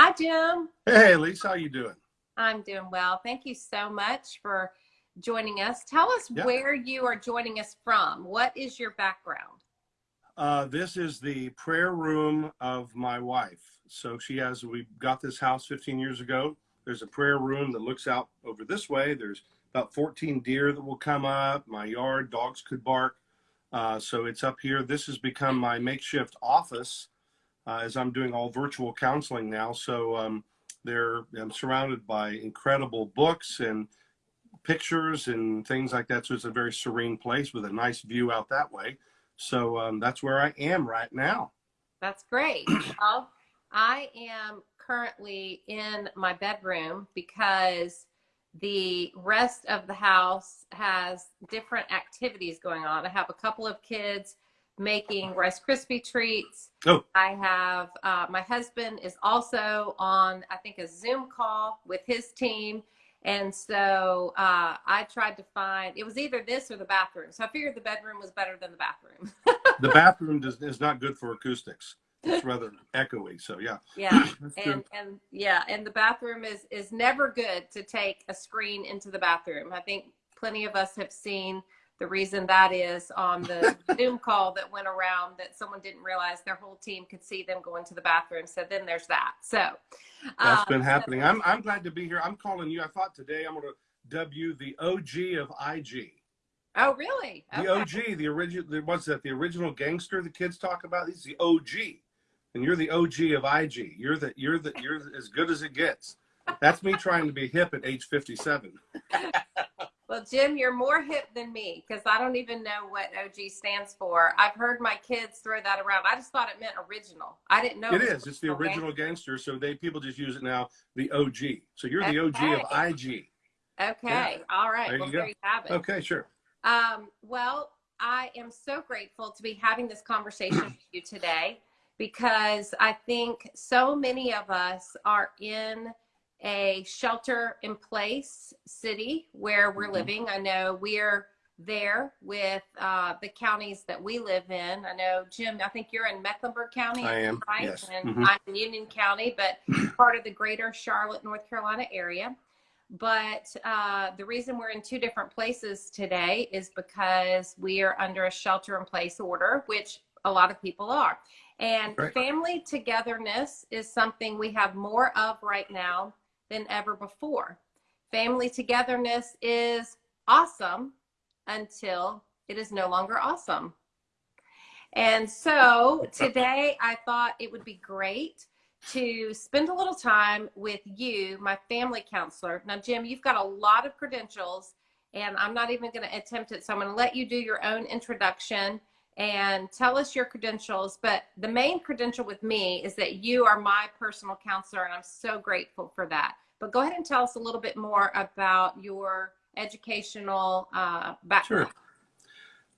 Hi, Jim. Hey, Lisa, how you doing? I'm doing well. Thank you so much for joining us. Tell us Yeah. where you are joining us from. What is your background? Uh, this is the prayer room of my wife. So she has, we got this house 15 years ago. There's a prayer room that looks out over this way. There's about 14 deer that will come up. My yard, dogs could bark. Uh, so it's up here. This has become my makeshift office uh, as I'm doing all virtual counseling now. So um, I'm surrounded by incredible books and pictures and things like that. So it's a very serene place with a nice view out that way. So um, that's where I am right now. That's great. well, I am currently in my bedroom because the rest of the house has different activities going on. I have a couple of kids making Rice Krispie treats. Oh. I have uh, my husband is also on, I think, a Zoom call with his team. And so uh, I tried to find, it was either this or the bathroom. So I figured the bedroom was better than the bathroom. The bathroom does, is not good for acoustics. It's rather echoey. So yeah, yeah. and and yeah and the bathroom is is never good to take a screen into the bathroom i think plenty of us have seen the reason that is on the zoom call that went around that someone didn't realize their whole team could see them going to the bathroom so then there's that so That's um, been so- happening. I'm, I'm glad to be here. I'm calling you. I thought today I'm going to dub you the OG of IG. oh really The Okay. OG, the original, what's that? The original gangster the kids talk about. He's the OG, and you're the OG of IG. You're the you're the you're as good as it gets. That's me trying to be hip at age 57. well jim you're more hip than me because i don't even know what og stands for i've heard my kids throw that around i just thought it meant original i didn't know It was is. It's the original gang- original gangster. So they people just use it now. The OG. So you're the OG of IG. okay all right There well you go. there you have it Okay, sure. Um, well, I am so grateful to be having this conversation with you today because I think so many of us are in a shelter in place city where we're Mhm. living. I know we're there with uh, the counties that we live in. I know, Jim, I think you're in Mecklenburg County. I am, Right? yes. And Mhm. I'm in Union County, but part of the greater Charlotte, North Carolina area. But uh, the reason we're in two different places today is because we are under a shelter in place order, which a lot of people are. And Right. family togetherness is something we have more of right now than ever before. Family togetherness is awesome until it is no longer awesome. And so today I thought it would be great to spend a little time with you, my family counselor. Now, Jim, you've got a lot of credentials, and I'm not even going to attempt it. So I'm going to let you do your own introduction and tell us your credentials. But the main credential with me is that you are my personal counselor, and I'm so grateful for that. But go ahead and tell us a little bit more about your educational uh, background. Sure.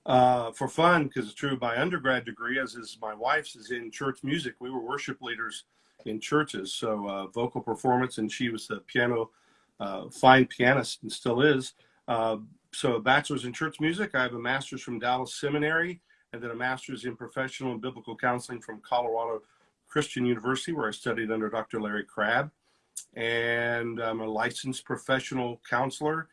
Uh, for fun, because it's true, my undergrad degree, as is my wife's, is in church music. We were worship leaders in churches, so uh, vocal performance, and she was the piano, uh, fine pianist and still is. Uh, so a bachelor's in church music. I have a master's from Dallas Seminary, and then a master's in professional and biblical counseling from Colorado Christian University, where I studied under Dr. Larry Crabb. And I'm a licensed professional counselor.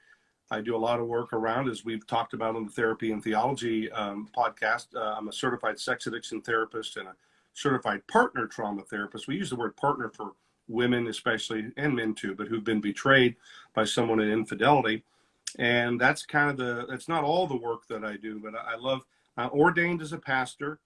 I do a lot of work around, as we've talked about on the Therapy and Theology um, podcast. Uh, I'm a certified sex addiction therapist and a certified partner trauma therapist. We use the word partner for women, especially, and men too, but who've been betrayed by someone in infidelity. And that's kind of the, that's not all the work that I do, but I I love, I ordained as a pastor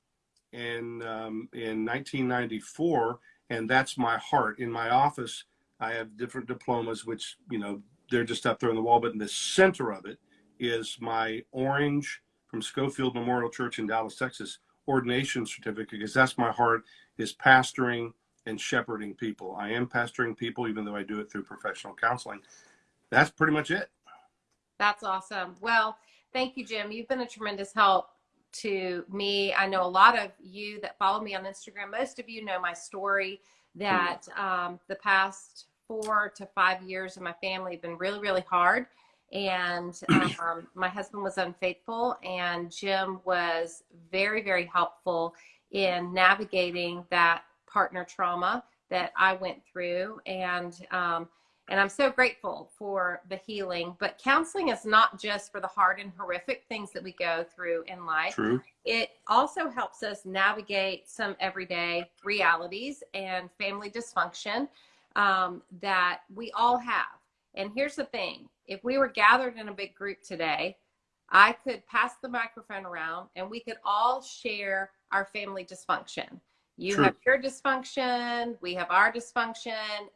in, um, in 1994, and that's my heart. In my office, I have different diplomas, which, you know, they're just up there on the wall, but in the center of it is my orange from Scofield Memorial Church in Dallas, Texas, ordination certificate, because that's my heart is pastoring and shepherding people. I am pastoring people, even though I do it through professional counseling. That's pretty much it. That's awesome. Well, thank you, Jim. You've been a tremendous help to me. I know a lot of you that follow me on Instagram. Most of you know my story that um, the past four to five years of my family have been really, really hard. And um, my husband was unfaithful, and Jim was very, very helpful in navigating that partner trauma that I went through, and um, and I'm so grateful for the healing. But counseling is not just for the hard and horrific things that we go through in life. True. It also helps us navigate some everyday realities and family dysfunction um, that we all have. And here's the thing if we were gathered in a big group today, I could pass the microphone around and we could all share our family dysfunction. You True. have your dysfunction, we have our dysfunction.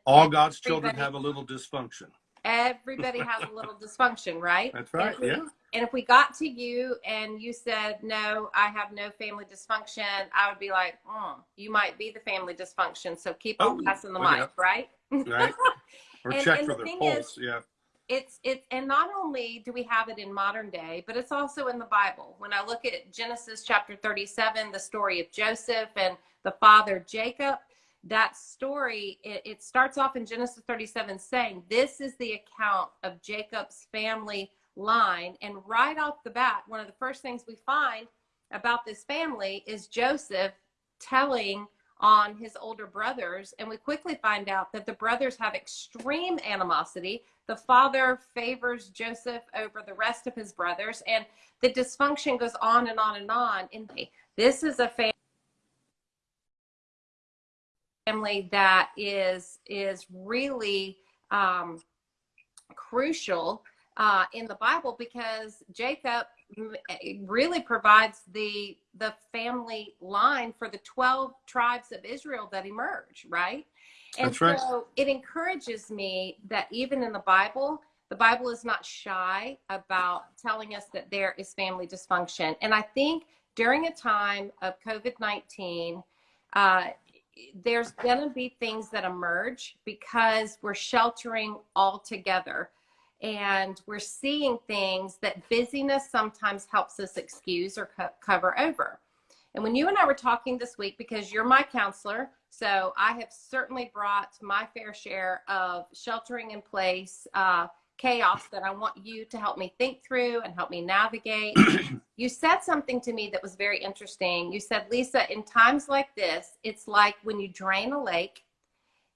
All God's children have a little dysfunction. Everybody has a little dysfunction, right? That's right. And if we- Yeah. And if we got to you and you said, no, I have no family dysfunction, I would be like, mm, you might be the family dysfunction. So keep on Oh, passing the oh, mic, yeah. right? Right. Or And- check and for the their pulse. yeah. It's it's and not only do we have it in modern day but it's also in the bible. When i look at genesis chapter 37 the story of joseph and the father jacob that story it, it starts off in genesis 37 saying this is the account of jacob's family line. And right off the bat one of the first things we find about this family is joseph telling on his older brothers and we quickly find out that the brothers have extreme animosity the father favors Joseph over the rest of his brothers, and the dysfunction goes on and on and on. And this is a family that is is really um, crucial uh, in the Bible because Jacob really provides the the family line for the 12 tribes of Israel that emerge, right? And That's right. so it encourages me that even in the Bible, the Bible is not shy about telling us that there is family dysfunction. And I think during a time of COVID 19, uh, there's going to be things that emerge because we're sheltering all together and we're seeing things that busyness sometimes helps us excuse or co- cover over. And when you and I were talking this week, because you're my counselor, so I have certainly brought my fair share of sheltering in place uh, chaos that I want you to help me think through and help me navigate. you said something to me that was very interesting. You said, Lisa, in times like this, it's like when you drain a lake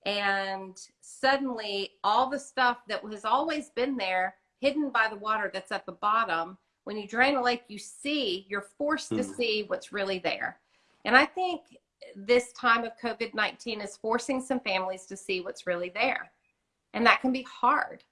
and suddenly all the stuff that has always been there, hidden by the water that's at the bottom, when you drain a lake, you see, you're forced to Hmm. see what's really there. And I think this time of COVID 19 is forcing some families to see what's really there. And that can be hard.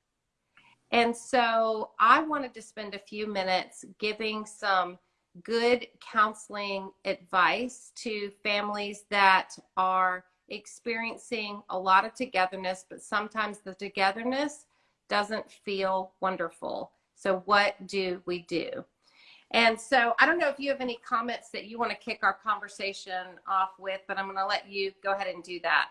And so I wanted to spend a few minutes giving some good counseling advice to families that are experiencing a lot of togetherness, but sometimes the togetherness doesn't feel wonderful. So, what do we do? And so, I don't know if you have any comments that you want to kick our conversation off with, but I'm going to let you go ahead and do that.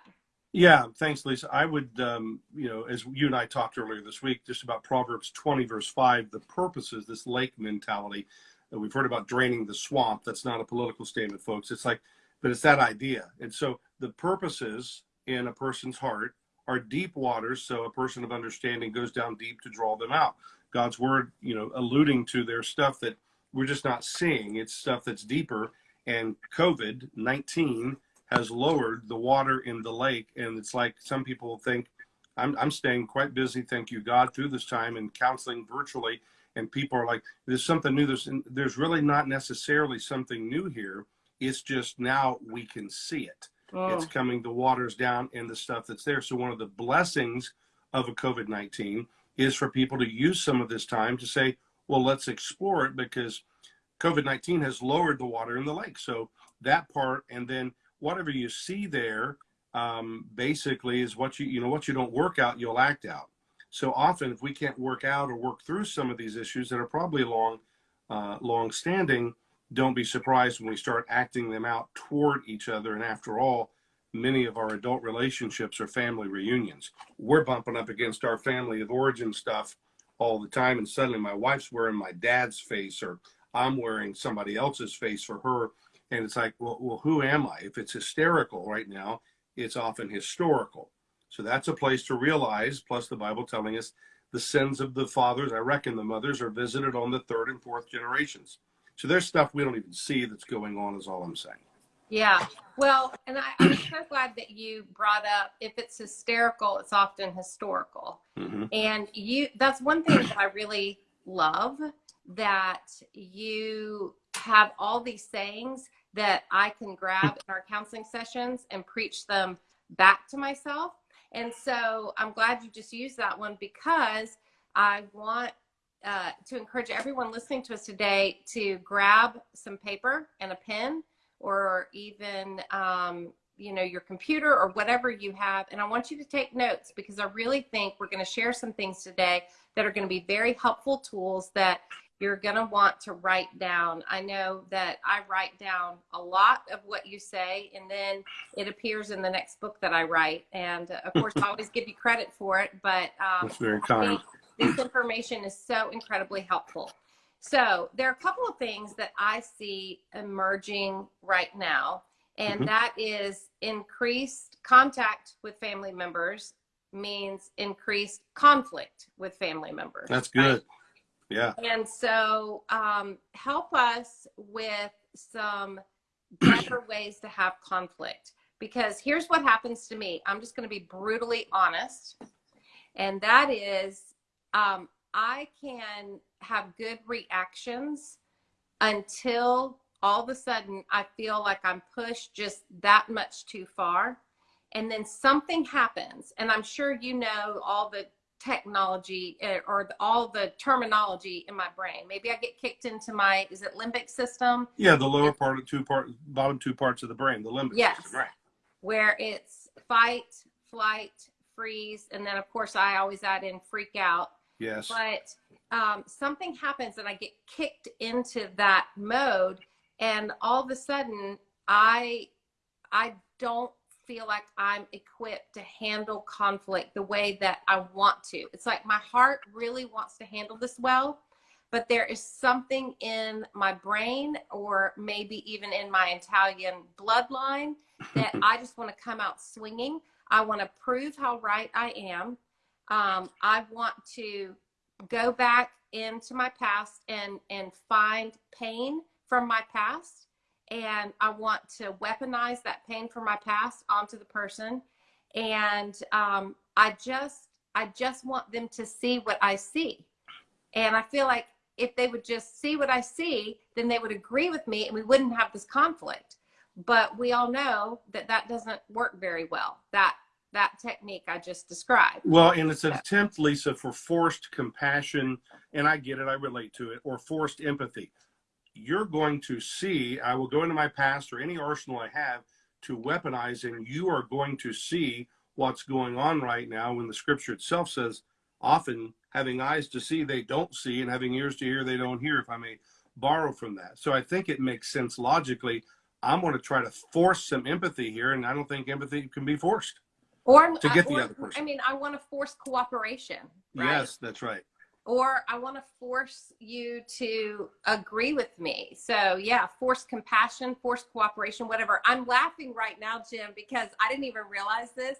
Yeah, thanks, Lisa. I would, um, you know, as you and I talked earlier this week, just about Proverbs 20, verse 5, the purposes, this lake mentality that we've heard about draining the swamp. That's not a political statement, folks. It's like, but it's that idea. And so the purposes in a person's heart are deep waters. So a person of understanding goes down deep to draw them out. God's word, you know, alluding to their stuff that we're just not seeing. It's stuff that's deeper. And COVID 19 has lowered the water in the lake. And it's like some people think I'm, I'm staying quite busy, thank you, God, through this time and counseling virtually. And people are like, there's something new. There's, there's really not necessarily something new here. It's just now we can see it. It's Mm. coming, the water's down and the stuff that's there. So, one of the blessings of a COVID 19 is for people to use some of this time to say, well, let's explore it because COVID 19 has lowered the water in the lake. So, that part, and then whatever you see there, um, basically is what you, you know, what you don't work out, you'll act out. So often, if we can't work out or work through some of these issues that are probably long, uh, long standing, don't be surprised when we start acting them out toward each other. And after all, many of our adult relationships are family reunions. We're bumping up against our family of origin stuff all the time, and suddenly my wife's wearing my dad's face, or I'm wearing somebody else's face for her. And it's like, well, well, who am I? If it's hysterical right now, it's often historical. So that's a place to realize, plus the Bible telling us the sins of the fathers, I reckon the mothers, are visited on the third and fourth generations. So there's stuff we don't even see that's going on, is all I'm saying. Yeah. Well, and I, I'm so glad that you brought up if it's hysterical, it's often historical. hmm And you, that's one thing that I really love that you have all these sayings that I can grab in our counseling sessions and preach them back to myself. And so I'm glad you just used that one because I want uh, to encourage everyone listening to us today to grab some paper and a pen or even um, you know your computer or whatever you have. And i want you to take notes because i really think we're going to share some things today that are going to be very helpful tools that you're going to want to write down. I know that i write down a lot of what you say and then it appears in the next book that i write. And uh, of course i always give you credit for it but um, That's very kind. This information is so incredibly helpful. So there are a couple of things that I see emerging right now, and Mhm. that is increased contact with family members means increased conflict with family members. That's right? good. Yeah. And so um, help us with some better ways to have conflict. Because here's what happens to me. I'm just going to be brutally honest. And that is, um, I can have good reactions until all of a sudden I feel like I'm pushed just that much too far. And then something happens. And I'm sure you know all the technology eh, or all the terminology in my brain. Maybe I get kicked into my, is it limbic system? Yeah. The lower part of two part, bottom two parts of the brain, the limbic Yes. system. Right. where it's fight, flight, freeze, and then of course I always add in freak out. Yes. But um, something happens and I get kicked into that mode, and all of a sudden I I don't feel like I'm equipped to handle conflict the way that I want to. It's like my heart really wants to handle this well, but there is something in my brain or maybe even in my Italian bloodline that I just want to come out swinging. I want to prove how right I am. Um, I want to go back into my past and and find pain from my past. And I want to weaponize that pain from my past onto the person. And um, I just I just want them to see what I see. And I feel like if they would just see what I see then they would agree with me and we wouldn't have this conflict. But we all know that that doesn't work very well. That that technique I just described Well, and it's an attempt, Lisa, for forced compassion, and I get it, I relate to it, or forced empathy. You're going to see, I will go into my past or any arsenal I have to weaponize, and you are going to see what's going on right now when the scripture itself says, often having eyes to see, they don't see, and having ears to hear, they don't hear, if I may borrow from that. So I think it makes sense logically. I'm going to try to force some empathy here, and I don't think empathy can be forced. Or To get the or- other person. I mean I want to force cooperation right Yes, that's right. or I want to force you to agree with me. So, yeah, force compassion, force cooperation, whatever. I'm laughing right now, Jim, because I didn't even realize this,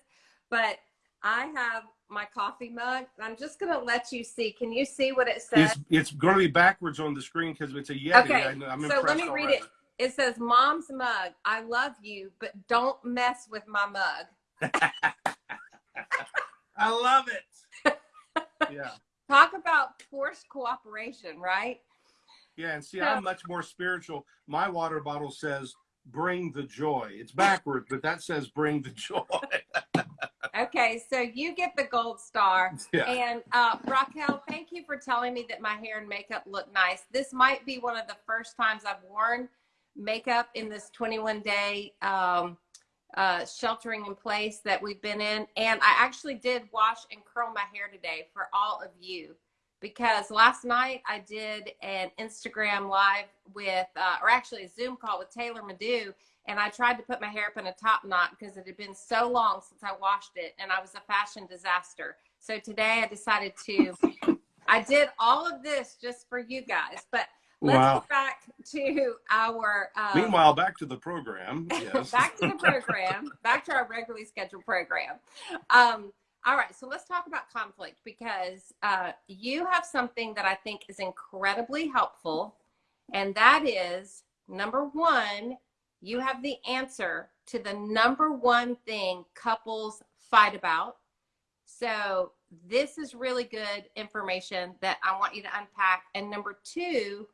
but I have my coffee mug. I'm just going to let you see. Can you see what it says? It's it's going to be backwards on the screen because it's a Yeti. Okay, I, I'm so let me read it. It says, Mom's mug. I love you, but don't mess with my mug. I love it. yeah, Talk about forced cooperation, right? yeah, and see, So- I'm much more spiritual. My water bottle says "Bring the joy." It's backwards, but that says "Bring the joy." Okay, so you get the gold star. yeah, And uh, Raquel, thank you for telling me that my hair and makeup look nice. This might be one of the first times I've worn makeup in this 21 day um, uh, sheltering in place that we've been in. And I actually did wash and curl my hair today for all of you because last night I did an Instagram live with, uh, or actually a Zoom call with Taylor Madu. And I tried to put my hair up in a top knot because it had been so long since I washed it and I was a fashion disaster. So today I decided to, I did all of this just for you guys. But let's wow. get back to our. Um, Meanwhile, back to the program. Yes. back to the program, back to our regularly scheduled program. Um, all right, so let's talk about conflict because uh, you have something that I think is incredibly helpful, and that is number one, you have the answer to the number one thing couples fight about. So this is really good information that I want you to unpack. And number two,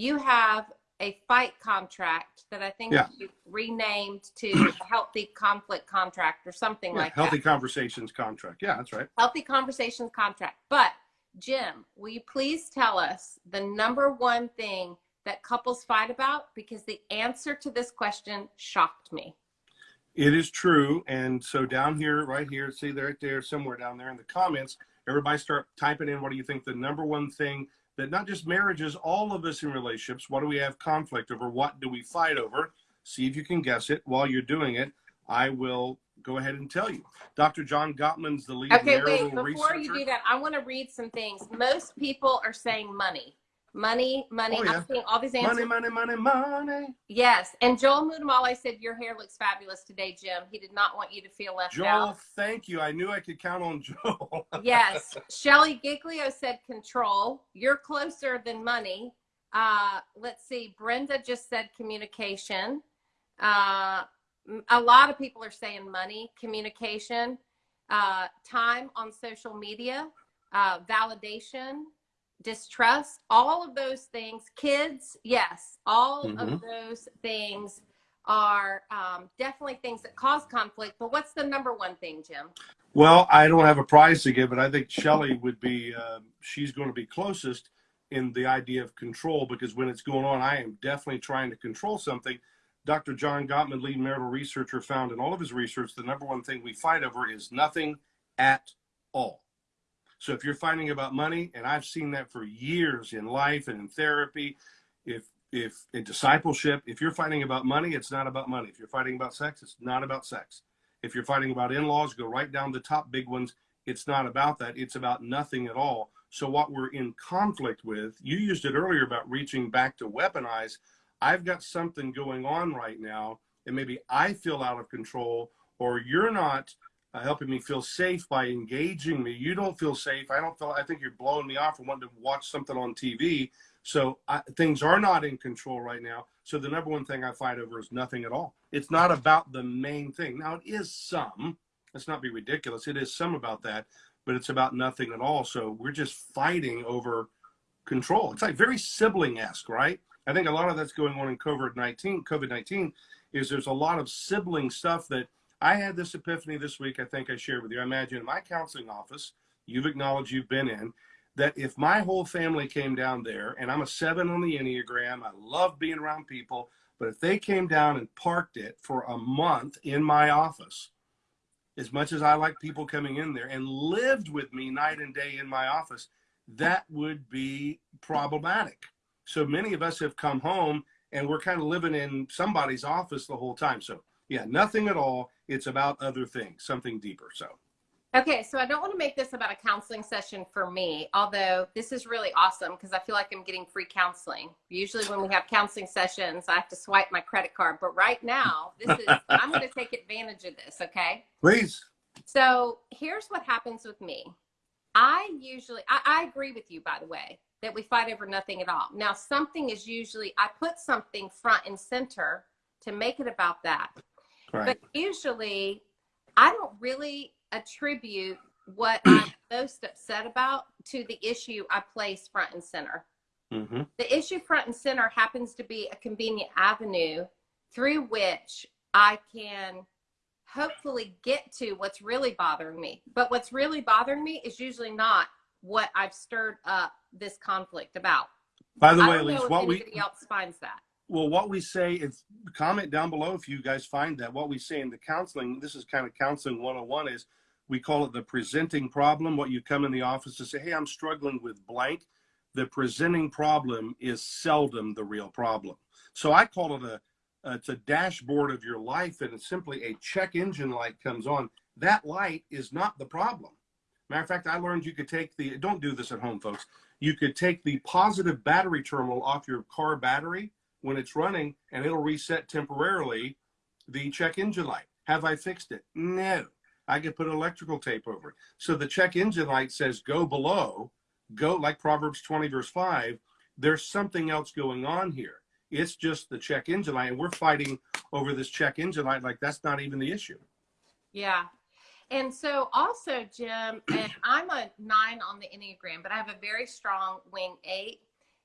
you have a fight contract that I think Yeah. you renamed to healthy conflict contract or something Yeah, like healthy that. Healthy conversations contract. Yeah, that's right. Healthy conversations contract. But Jim, will you please tell us the number one thing that couples fight about? Because the answer to this question shocked me. It is true. And so down here, right here, see there, right there, somewhere down there in the comments, everybody start typing in what do you think the number one thing that not just marriages, all of us in relationships, what do we have conflict over? What do we fight over? See if you can guess it. While you're doing it, I will go ahead and tell you. Dr. John Gottman's the lead Okay, marital wait, before you do that, I want to read some things. Most people are saying money. Money, money. Oh, yeah. I'm seeing all these answers. Money, money, money, money. Yes. And Joel Muddamalle said, Your hair looks fabulous today, Jim. He did not want you to feel left Joel, out. thank you. I knew I could count on Joel. Yes. Shelly Giglio said control. You're closer than money. Uh, let's see. Brenda just said communication. Uh, a lot of people are saying money, communication, uh, time on social media, uh, validation, distrust, all of those things. Kids, yes, all of Mhm. those things are um, definitely things that cause conflict. But what's the number one thing, Jim? Well, I don't have a prize to give, but I think Shelly would be, uh, she's going to be closest in the idea of control because when it's going on, I am definitely trying to control something. Dr. John Gottman, lead marital researcher, found in all of his research the number one thing we fight over is nothing at all. So if you're fighting about money, and I've seen that for years in life and in therapy, if if in discipleship, if you're fighting about money, it's not about money. If you're fighting about sex, it's not about sex. If you're fighting about in-laws, go right down the top big ones. It's not about that. It's about nothing at all. So what we're in conflict with, you used it earlier about reaching back to weaponize. I've got something going on right now, and maybe I feel out of control, or you're not uh, helping me feel safe by engaging me. You don't feel safe. I don't feel. I think you're blowing me off and wanting to watch something on TV. So I, things are not in control right now. So the number one thing I fight over is nothing at all. It's not about the main thing. Now it is some. Let's not be ridiculous. It is some about that, but it's about nothing at all. So we're just fighting over control. It's like very sibling-esque, right? I think a lot of that's going on in COVID nineteen. COVID nineteen is there's a lot of sibling stuff that I had this epiphany this week. I think I shared with you. I imagine in my counseling office, you've acknowledged you've been in that if my whole family came down there, and I'm a seven on the Enneagram, I love being around people, but if they came down and parked it for a month in my office, as much as I like people coming in there and lived with me night and day in my office, that would be problematic. So many of us have come home and we're kind of living in somebody's office the whole time. So, yeah, nothing at all. It's about other things, something deeper. So, Okay, so I don't want to make this about a counseling session for me, although this is really awesome because I feel like I'm getting free counseling. Usually, when we have counseling sessions, I have to swipe my credit card, but right now, this is I'm going to take advantage of this, okay? please. So, here's what happens with me. I usually I, I agree with you by the way that we fight over nothing at all. Now, something is usually I put something front and center to make it about that. Right. But usually, I don't really attribute what I'm most upset about to the issue I place front and center. hmm The issue front and center happens to be a convenient avenue through which I can hopefully get to what's really bothering me. But what's really bothering me is usually not what I've stirred up this conflict about. By the way, Elise, what we else finds that. Well, what we say is comment down below if you guys find that. What we say in the counseling, this is kind of counseling 101 is we call it the presenting problem. What you come in the office to say, hey, I'm struggling with blank. The presenting problem is seldom the real problem. So I call it a it's a dashboard of your life, and it's simply a check engine light comes on. That light is not the problem. Matter of fact, I learned you could take the don't do this at home, folks. You could take the positive battery terminal off your car battery when it's running, and it'll reset temporarily the check engine light. Have I fixed it? No. I could put electrical tape over it. So the check engine light says go below, go like Proverbs 20, verse 5. There's something else going on here. It's just the check engine light, and we're fighting over this check engine light. Like that's not even the issue. Yeah. And so also, Jim, and I'm a nine on the Enneagram, but I have a very strong wing eight.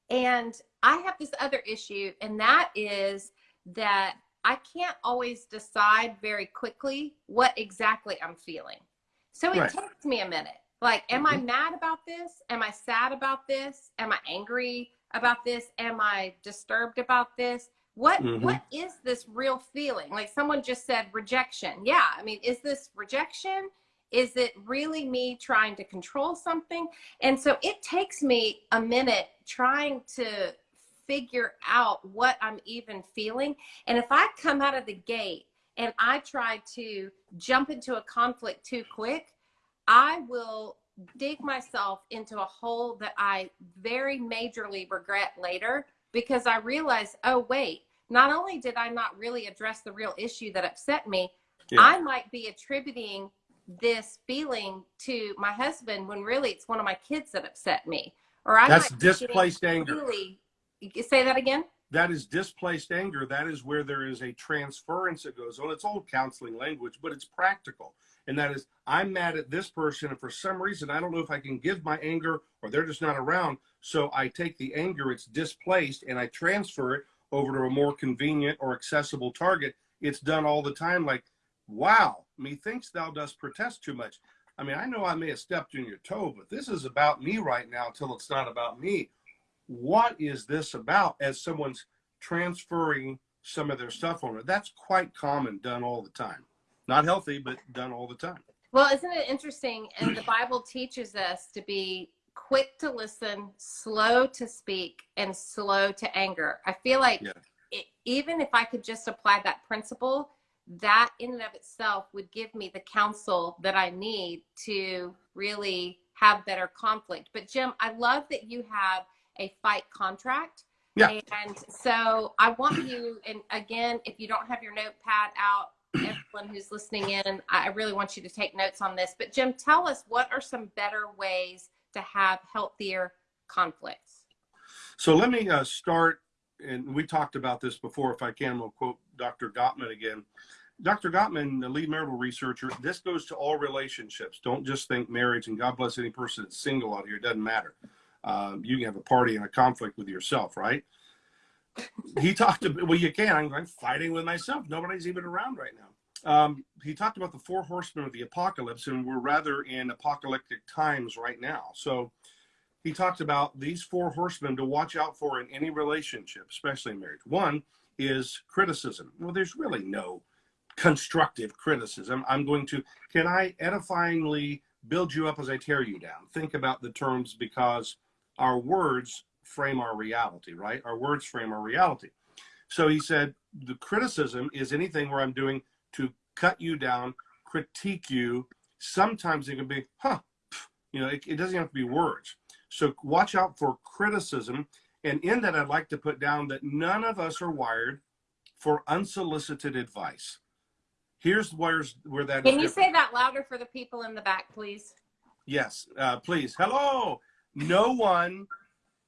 And I have this other issue, and that is that I can't always decide very quickly what exactly I'm feeling. So it Right. takes me a minute. Like, am I mad about this? Am I sad about this? Am I angry about this? Am I disturbed about this? What Mhm. what is this real feeling? Like someone just said rejection. Yeah, I mean, is this rejection? Is it really me trying to control something? And so it takes me a minute trying to figure out what I'm even feeling. And if I come out of the gate and I try to jump into a conflict too quick, I will dig myself into a hole that I very majorly regret later because I realize, oh, wait, not only did I not really address the real issue that upset me, Yeah. I might be attributing this feeling to my husband when really it's one of my kids that upset me. Or I That's displaced anger. Really, say that again? That is displaced anger. That is where there is a transference that goes on. It's old counseling language, but it's practical. And that is, I'm mad at this person, and for some reason, I don't know if I can give my anger or they're just not around. So I take the anger, it's displaced, and I transfer it over to a more convenient or accessible target. It's done all the time. Like, wow, methinks thou dost protest too much. I mean, I know I may have stepped in your toe, but this is about me right now until it's not about me what is this about as someone's transferring some of their stuff on it that's quite common done all the time not healthy but done all the time Well, isn't it interesting? And the Bible teaches us to be quick to listen, slow to speak, and slow to anger. I feel like Yeah. it, even if I could just apply that principle, that in and of itself would give me the counsel that I need to really have better conflict. But Jim, I love that you have a fight contract. Yeah. And so I want you, and again, if you don't have your notepad out, everyone who's listening in, I really want you to take notes on this. But Jim, tell us what are some better ways to have healthier conflicts? so let me uh, start and we talked about this before if i can we'll quote dr gottman again. Dr gottman the lead marital researcher this goes to all relationships. Don't just think marriage and god bless any person that's single out here. It doesn't matter. Um, you can have a party and a conflict with yourself right? He talked about well you can i'm, I'm fighting with myself. Nobody's even around right now. Um, he talked about the four horsemen of the apocalypse and we're rather in apocalyptic times right now. So he talked about these four horsemen to watch out for in any relationship especially in marriage one is criticism well there's really no constructive criticism i'm going to can i edifyingly build you up as i tear you down think about the terms because our words frame our reality, right? Our words frame our reality. So he said the criticism is anything where I'm doing to cut you down, critique you. Sometimes it can be, huh, you know, it, it doesn't have to be words. So watch out for criticism. And in that, I'd like to put down that none of us are wired for unsolicited advice. Here's where's where that. Can you different. say that louder for the people in the back, please? Yes, uh, please. Hello. No one,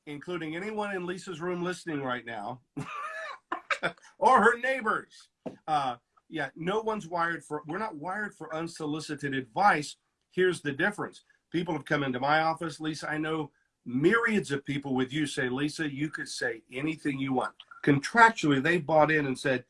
including anyone in Lisa's room listening right now, or her neighbors. Uh, yeah, no one's wired for, we're not wired for unsolicited advice. Here's the difference. People have come into my office. Lisa, I know myriads of people with you say, Lisa, you could say anything you want. Contractually, they bought in and said,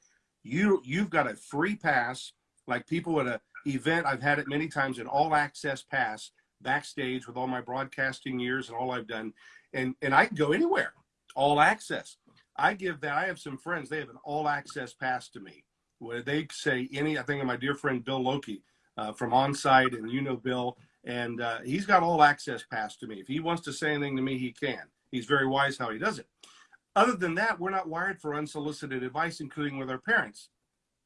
you, you've got a free pass, like people at a event. I've had it many times, an all access pass backstage with all my broadcasting years and all I've done. And, and I can go anywhere, all access. I give that. I have some friends, they have an all access pass to me where they say any, I think of my dear friend Bill Loki uh, from Onsite, and you know Bill, and uh, he's got all access pass to me. If he wants to say anything to me, he can. He's very wise how he does it. Other than that, we're not wired for unsolicited advice, including with our parents.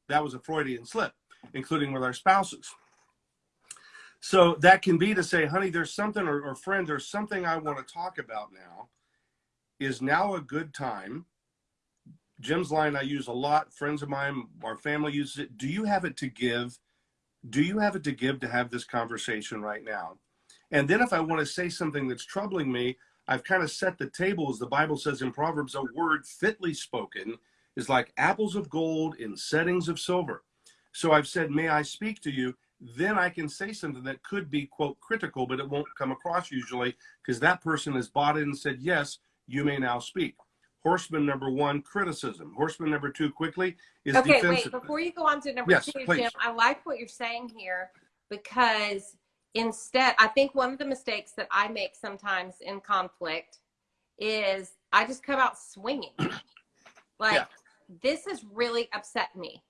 That was a Freudian slip, including with our spouses. So that can be to say, honey, there's something, or, or friend, there's something I want to talk about now. Is now a good time? Jim's line I use a lot. Friends of mine, our family uses it. Do you have it to give? Do you have it to give to have this conversation right now? And then if I want to say something that's troubling me, I've kind of set the table, as the Bible says in Proverbs, a word fitly spoken is like apples of gold in settings of silver. So I've said, may I speak to you? Then I can say something that could be, quote, critical, but it won't come across usually because that person has bought it and said, yes, you may now speak. Horseman number one, criticism. Horseman number two, quickly, is okay, wait, defensive. before you go on to number Yes, two, please. Jim, I like what you're saying here because instead, I think one of the mistakes that I make sometimes in conflict is I just come out swinging. like, Yeah. this has really upset me.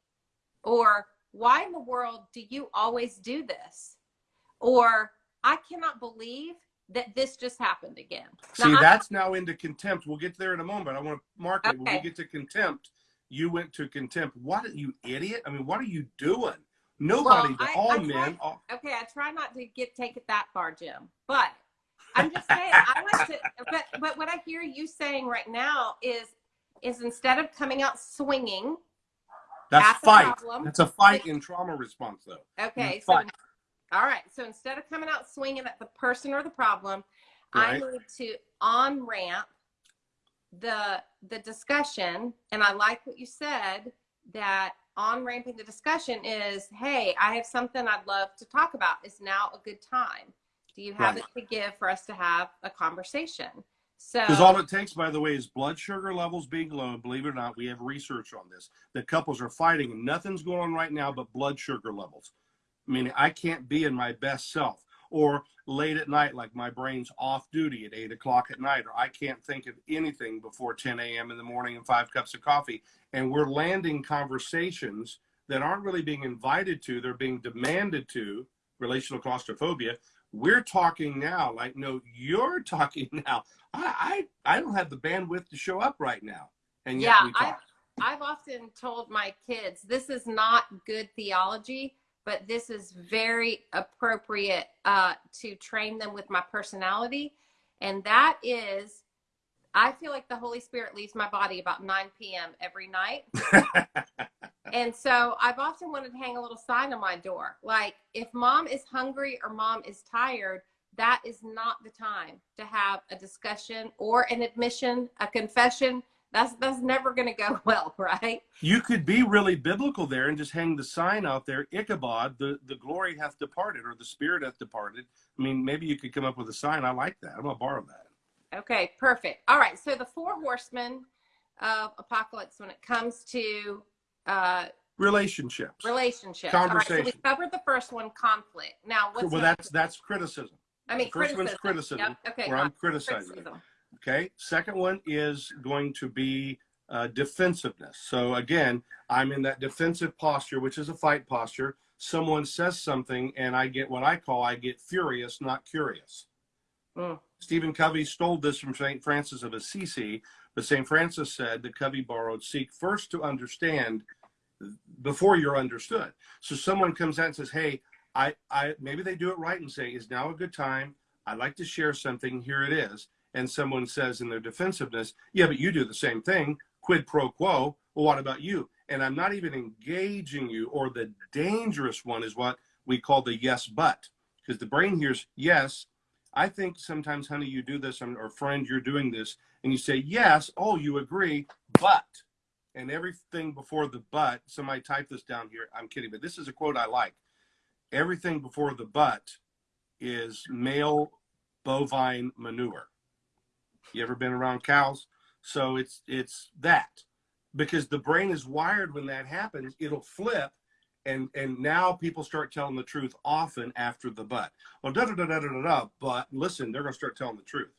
Or, why in the world do you always do this? Or, I cannot believe that this just happened again. Now, See, I- that's now into contempt. We'll get there in a moment. I want to mark it. When we get to contempt, you went to contempt. What, you idiot? I mean, what are you doing? Nobody, I- all I men, tried- all, okay, I try not to get take it that far, Jim. But I'm just saying, I like to. But but what I hear you saying right now is is instead of coming out swinging, that's fight. problem. That's a fight in trauma response, though. okay, so. All right, so instead of coming out swinging at the person or the problem, I Right. need to on ramp the the discussion, and I like what you said that on ramping the discussion is, hey, I have something I'd love to talk about. Is now a good time? Do you have Right. it to give for us to have a conversation? So Because all it takes, by the way, is blood sugar levels being low. Believe it or not, we have research on this. That couples are fighting and nothing's going on right now but blood sugar levels. Meaning I can't be in my best self. Or late at night, like my brain's off duty at eight o'clock at night, or I can't think of anything before 10 a.m. in the morning and five cups of coffee. And we're landing conversations that aren't really being invited to, they're being demanded to, relational claustrophobia. We're talking now, like, no, you're talking now. I, I, I don't have the bandwidth to show up right now. And yet Yeah, we I- talk. I've often told my kids this is not good theology, but this is very appropriate uh, to train them with my personality. And that is, I feel like the Holy Spirit leaves my body about 9 p.m. every night. and so I've often wanted to hang a little sign on my door like, if mom is hungry or mom is tired, that is not the time to have a discussion or an admission, a confession. That's that's never going to go well, right? you could be really biblical there and just hang the sign out there, Ichabod, the, the glory hath departed, or the spirit hath departed. I mean, maybe you could come up with a sign. I like that. I'm to borrow that. Okay, perfect. All right, so the four horsemen of apocalypse when it comes to uh, Relationships. relationships. All right, so we covered the first one, conflict. Now, what's well, that's that's criticism. I mean, the first one's criticism. criticism, Yep. Okay, where I'm criticizing. criticism. Okay. Second one is going to be uh, defensiveness. So again, I'm in that defensive posture, which is a fight posture. Someone says something, and I get what I call I get furious, not curious. Mm. Stephen Covey stole this from St. Francis of Assisi, but St. Francis said that Covey borrowed, seek first to understand before you're understood. So someone comes out and says, Hey, I, I maybe they do it right and say, Is now a good time? I'd like to share something. Here it is. And someone says in their defensiveness, Yeah, but you do the same thing. Quid pro quo. Well, what about you? And I'm not even engaging you, or the dangerous one is what we call the yes, but. Because the brain hears yes, I think sometimes, honey, you do this, or friend, you're doing this, and you say, yes, oh, you agree, but, and everything before the but, somebody type this down here. I'm kidding, but this is a quote I like. Everything before the but is male bovine manure. You ever been around cows? So it's it's that because the brain is wired when that happens, it'll flip and and now people start telling the truth often after the but. Well, da da da da da da. da but listen, they're going to start telling the truth.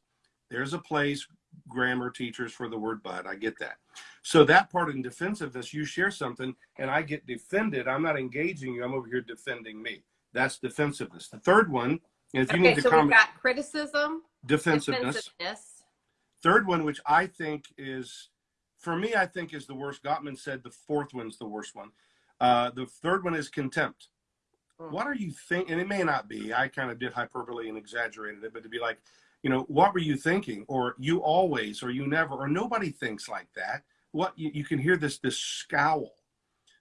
There's a place, grammar teachers for the word but. I get that. So that part in defensiveness, you share something and I get defended. I'm not engaging you. I'm over here defending me. That's defensiveness. The third one, if you Okay, need to so we've got criticism, defensiveness. defensiveness. Third one, which I think is, for me, I think is the worst. Gottman said the fourth one's the worst one. Uh, the third one is contempt. Mm. What are you thinking? And it may not be. I kind of did hyperbole and exaggerated it, but to be like, you know, what were you thinking? Or you always, or you never, or nobody thinks like that. What you, you can hear this this scowl.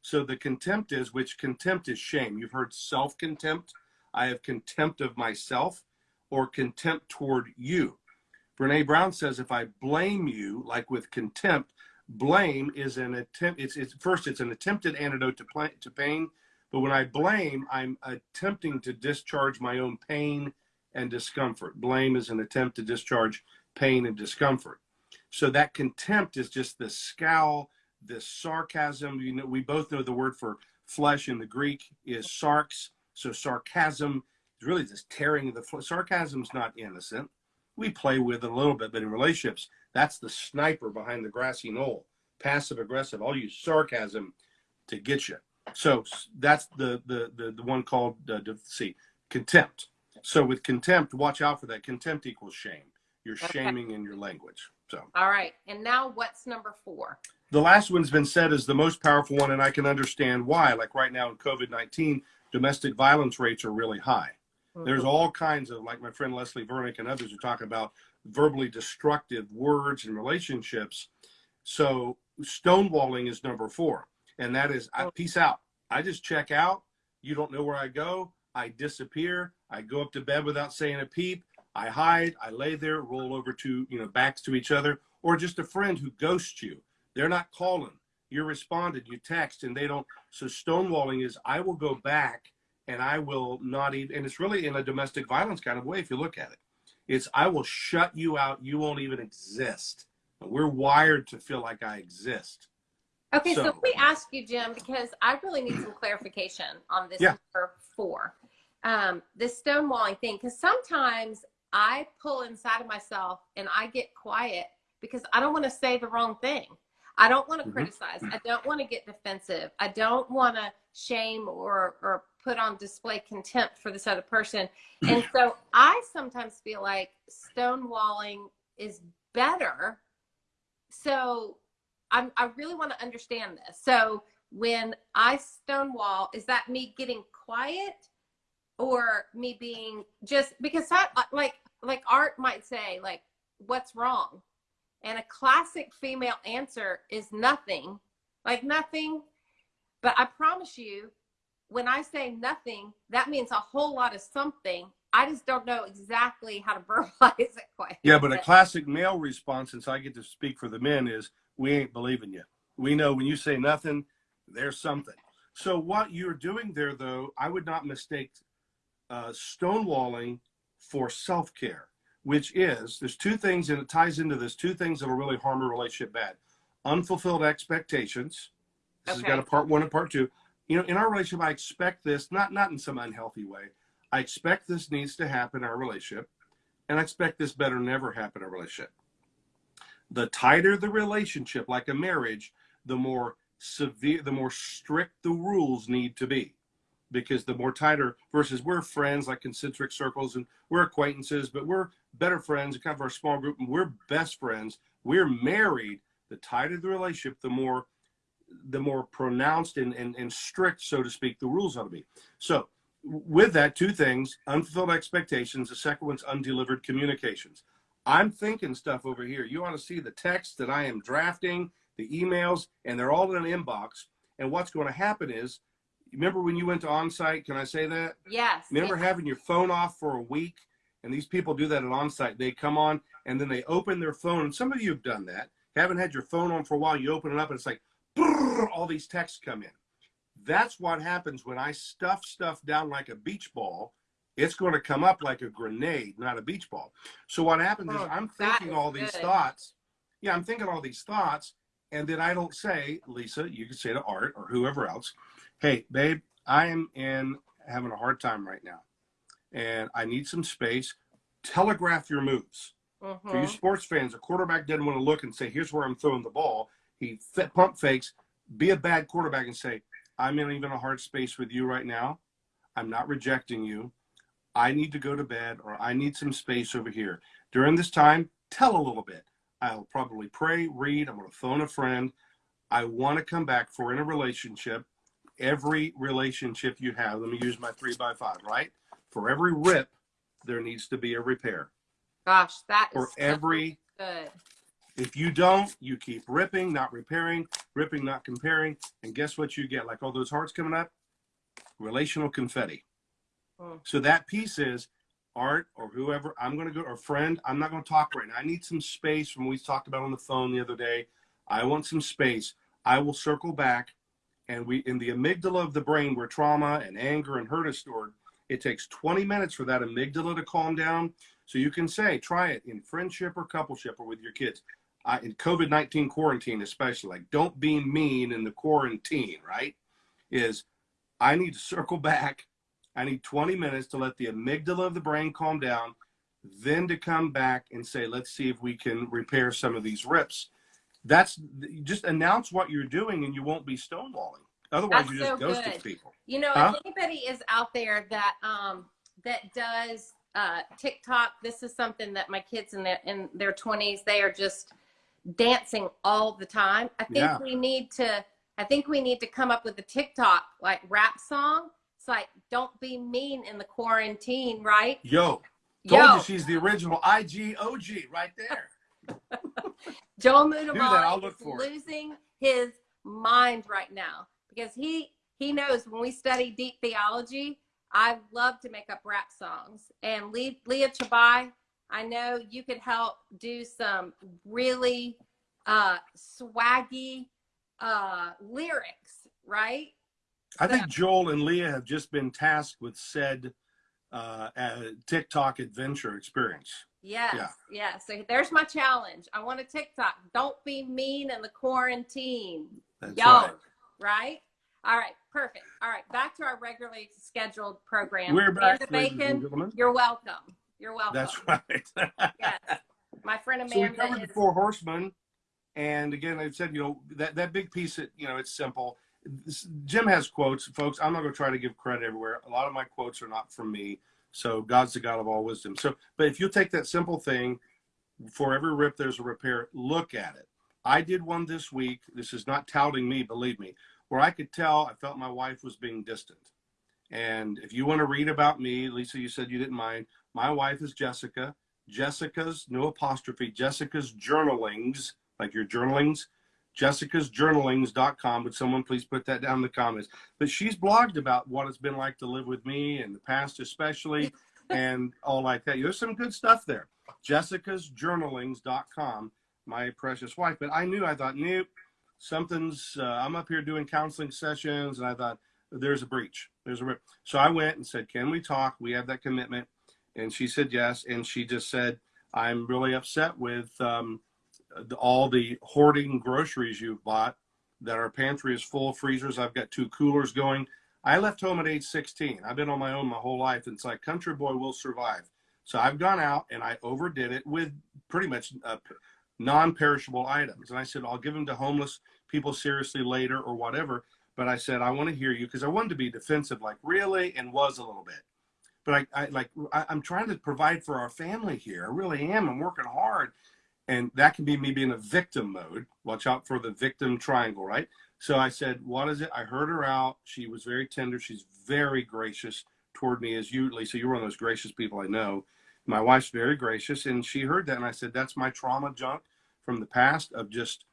So the contempt is, which contempt is shame. You've heard self contempt. I have contempt of myself, or contempt toward you. Brene Brown says, if I blame you, like with contempt, blame is an attempt it's, it's first it's an attempted antidote to, to pain but when i blame i'm attempting to discharge my own pain and discomfort. Blame is an attempt to discharge pain and discomfort. So that contempt is just this scowl this sarcasm. You know we both know the word for flesh in the greek is sarx. So sarcasm is really just tearing the fl- sarcasm's not innocent we play with it a little bit but in relationships that's the sniper behind the grassy knoll, passive aggressive. I'll use sarcasm to get you. So that's the the the, the one called uh, see contempt. So with contempt, watch out for that. Contempt equals shame. You're Okay. shaming in your language. So All right. And now what's number four? the last one's been said is the most powerful one, and I can understand why. Like right now in COVID nineteen, domestic violence rates are really high. Mm-hmm. There's all kinds of, like my friend Leslie Vernick and others are talking about verbally destructive words and relationships. So stonewalling is number four, and that is I, oh. peace out. I just check out. You don't know where I go. I disappear. I go up to bed without saying a peep. I hide. I lay there, roll over to you know backs to each other, or just a friend who ghosts you. They're not calling. You're responded. You text, and they don't. So stonewalling is I will go back and I will not even, and it's really in a domestic violence kind of way if you look at it. It's I will shut you out. You won't even exist. We're wired to feel like I exist. Okay, so, So- let me ask you, Jim, because I really need some clarification on this Yeah. number four. Um, this stonewalling thing, because sometimes I pull inside of myself and I get quiet because I don't want to say the wrong thing. I don't want to Mhm. criticize. I don't want to get defensive. I don't want to shame or or put on display contempt for this other person. And so I sometimes feel like stonewalling is better. So I'm, I really want to understand this. So when I stonewall, is that me getting quiet or me being just because I like like Art might say like what's wrong? And a classic female answer is nothing. Like nothing. But I promise you when I say nothing, that means a whole lot of something. I just don't know exactly how to verbalize it quite. Yeah, but a classic male response, since I get to speak for the men, is we ain't believing you. We know when you say nothing, there's something. So what you're doing there, though, I would not mistake uh, stonewalling for self-care, which is there's two things, and it ties into this two things that'll really harm a relationship bad: unfulfilled expectations. This has got a part one and part two. You know, in our relationship, I expect this not not in some unhealthy way. I expect this needs to happen in our relationship and I expect this better never happen in a relationship. The tighter the relationship, like a marriage, the more severe, the more strict the rules need to be. Because the more tighter, versus we're friends like concentric circles and we're acquaintances, but we're better friends, kind of our small group, and we're best friends. We're married. The tighter the relationship, the more the more pronounced and, and, and strict, so to speak, the rules ought to be. So with that, two things unfulfilled expectations. The second one's undelivered communications. I'm thinking stuff over here. You ought to see the text that I am drafting, the emails, and they're all in an inbox. And what's going to happen is, remember when you went to onsite? Can I say that? Yes. Remember yes. having your phone off for a week? And these people do that at onsite. They come on and then they open their phone. And some of you have done that. Haven't had your phone on for a while. You open it up and it's like, all these texts come in. That's what happens when I stuff stuff down like a beach ball. It's going to come up like a grenade, not a beach ball. So what happens is Oh, I'm thinking is all these good. thoughts. Yeah, I'm thinking all these thoughts, and then I don't say, Lisa, you can say to Art or whoever else, hey, babe, I am in having a hard time right now, and I need some space. Telegraph your moves. For you Mhm. sports fans, a quarterback doesn't want to look and say, "Here's where I'm throwing the ball." He pump fakes. Be a bad quarterback and say, "I'm in even a hard space with you right now. I'm not rejecting you. I need to go to bed, or I need some space over here." During this time, tell a little bit. I'll probably pray, read. I'm going to phone a friend. I want to come back for in a relationship. Every relationship you have, let me use my three by five, right? For every rip, there needs to be a repair. Gosh, that is For so every good. If you don't, you keep ripping, not repairing, ripping, not comparing, and guess what you get? Like all those hearts coming up, relational confetti. Mm. So that piece is Art or whoever. I'm going to go or friend. I'm not going to talk right now. I need some space from what we talked about on the phone the other day. I want some space. I will circle back. And we, in the amygdala of the brain where trauma and anger and hurt is stored, it takes 20 minutes for that amygdala to calm down. So you can say, try it in friendship or coupleship or with your kids. Uh, in COVID 19 quarantine, especially, like don't be mean in the quarantine, right? Is I need to circle back. I need 20 minutes to let the amygdala of the brain calm down, then to come back and say, let's see if we can repair some of these rips. That's just announce what you're doing and you won't be stonewalling. Otherwise, That's you just so good. people. You know, Huh? if anybody is out there that um that does uh TikTok, this is something that my kids in their in their 20s, they are just dancing all the time. I think Yeah. we need to I think we need to come up with a TikTok like rap song. It's like don't be mean in the quarantine, right? Yo, told Yo, you she's the original IG OG right there. Joel I'll is losing his mind right now because he he knows when we study deep theology, I love to make up rap songs. And Le- Leah Chabai, I know you could help do some really uh, swaggy uh, lyrics, right? I think Joel and Leah have just been tasked with said uh, uh, TikTok adventure experience. Yes, Yeah. yes. So there's my challenge. I want a TikTok. Don't be mean in the quarantine. That's Yo, right. right. All right, perfect. All right, back to our regularly scheduled program. We're back, Amanda and Bacon, gentlemen. you're welcome. You're welcome. That's right. Yes. My friend Amanda. so we covered is, the four horsemen, and again, I said, you know, that that big piece, that you know, it's simple. This- Jim has quotes, folks. I'm not going to try to give credit everywhere. A lot of my quotes are not from me. So God's the God of all wisdom. So, but if you take that simple thing, for every rip there's a repair. Look at it. I did one this week. This is not touting me, believe me, where I could tell I felt my wife was being distant. And if you want to read about me, Lisa, you said you didn't mind. My wife is Jessica. Jessica's no apostrophe. Jessica's journalings, like your journalings, jessicasjournalings.com. Would someone please put that down in the comments? But she's blogged about what it's been like to live with me in the past, especially, and all like that. There's some good stuff there. Jessicasjournalings.com, my precious wife. But I knew, I thought, nope, something's, uh, I'm up here doing counseling sessions, and I thought, there's a breach. There's a rip. So I went and said, can we talk? We have that commitment. And she said yes. And she just said, I'm really upset with um, the, all the hoarding groceries you've bought, that our pantry is full of freezers. I've got two coolers going. I left home at age 16. I've been on my own my whole life. And it's like, country boy will survive. So I've gone out and I overdid it with pretty much uh, non perishable items. And I said, I'll give them to homeless people seriously later or whatever. But I said, I want to hear you because I wanted to be defensive, like, really, and was a little bit but I, I like I, I'm trying to provide for our family here. I really am. I'm working hard, and that can be me being a victim mode. Watch out for the victim triangle, right? So I said, "What is it?" I heard her out. She was very tender. She's very gracious toward me, as you, Lisa. You're one of those gracious people I know. My wife's very gracious, and she heard that, and I said, "That's my trauma junk from the past of just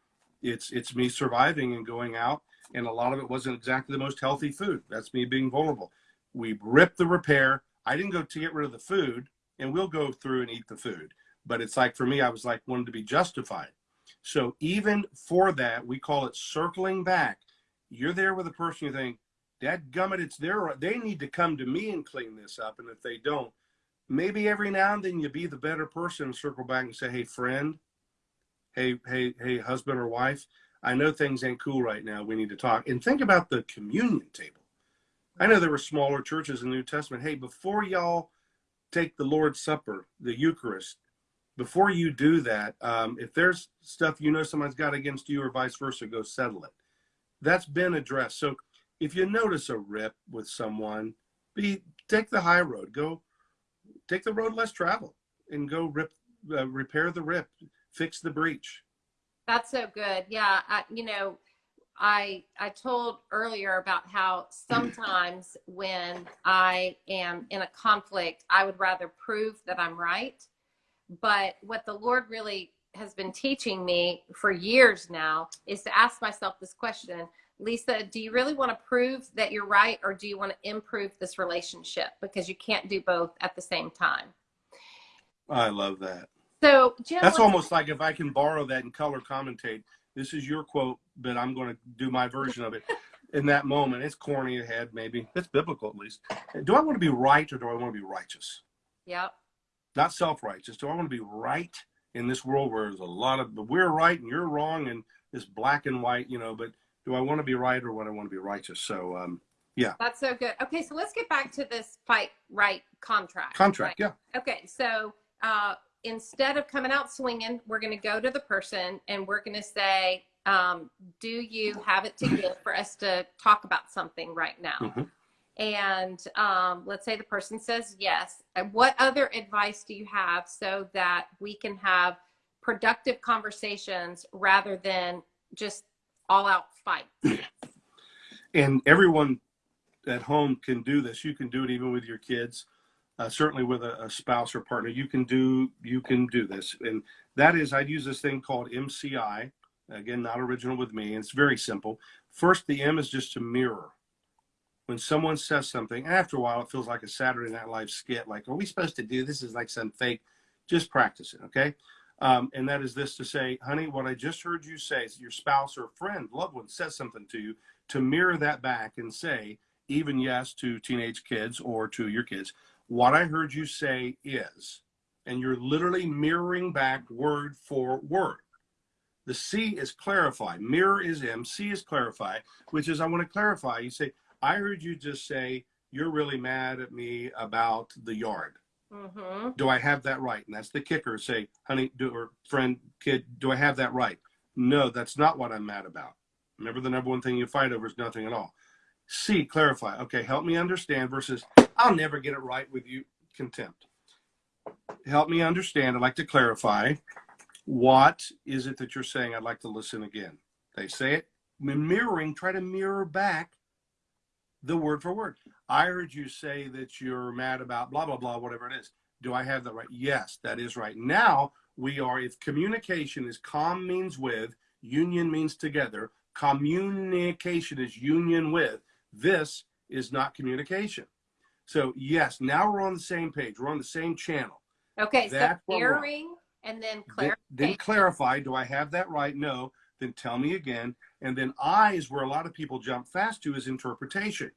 it's it's me surviving and going out, and a lot of it wasn't exactly the most healthy food. That's me being vulnerable." We ripped the repair. I didn't go to get rid of the food, and we'll go through and eat the food. But it's like for me, I was like wanted to be justified. So even for that, we call it circling back. You're there with a person you think, Dad gummit, it's their they need to come to me and clean this up. And if they don't, maybe every now and then you be the better person and circle back and say, Hey friend, hey, hey, hey, husband or wife, I know things ain't cool right now. We need to talk. And think about the communion table. I know there were smaller churches in the New Testament. Hey, before y'all take the Lord's Supper, the Eucharist, before you do that, um, if there's stuff you know somebody's got against you or vice versa, go settle it. That's been addressed. So if you notice a rip with someone, be take the high road. Go take the road less traveled and go rip, uh, repair the rip, fix the breach. That's so good. Yeah, I, you know, I I told earlier about how sometimes when I am in a conflict, I would rather prove that I'm right. But what the Lord really has been teaching me for years now is to ask myself this question, Lisa, do you really want to prove that you're right or do you want to improve this relationship because you can't do both at the same time. I love that. So, Jim, That's almost like if I can borrow that and color commentate. This is your quote, but I'm going to do my version of it. In that moment, it's corny ahead, maybe. It's biblical at least. Do I want to be right or do I want to be righteous? Yep. Not self righteous. Do I want to be right in this world where there's a lot of, but we're right and you're wrong and it's black and white, you know, but do I want to be right or what I want to be righteous? So, um, yeah. That's so good. Okay, so let's get back to this fight right contract. Contract, right? yeah. Okay, so uh, instead of coming out swinging, we're going to go to the person and we're going to say, um, "Do you have it to give for us to talk about something right now?" Mhm. And um, let's say the person says yes. And what other advice do you have so that we can have productive conversations rather than just all out fight? and everyone at home can do this you can do it even with your kids uh, certainly with a, a spouse or partner you can do you can do this. And that is i'd use this thing called mci again not original with me it's very simple. First the m is just to mirror. When someone says something after a while it feels like a saturday night live skit like are we supposed to do this? Is like some fake just practice it okay? Um, and that is this to say honey what i just heard you say is your spouse or friend loved one says something to you to mirror that back and say, even yes, to teenage kids or to your kids, what I heard you say is, and you're literally mirroring back word for word. The C is clarify. Mirror is M. C is clarify, which is I want to clarify. You say, I heard you just say, you're really mad at me about the yard. Mm-hmm. Do I have that right? And that's the kicker. Say, honey, do, or friend, kid, do I have that right? No, that's not what I'm mad about. Remember, the number one thing you fight over is nothing at all. C, clarify. Okay, help me understand versus I'll never get it right with you, contempt. Help me understand. I'd like to clarify. What is it that you're saying? I'd like to listen again. They say it. Mirroring, try to mirror back the word for word. I heard you say that you're mad about blah, blah, blah, whatever it is. Do I have that right? Yes, that is right. Now we are, if communication is com means with, union means together, communication is union with, this is not communication. So, yes, now we're on the same page. We're on the same channel. Okay, That's so mirroring and then Then, then clarify, do I have that right? No. Then tell me again. And then I is where a lot of people jump fast to is interpretation.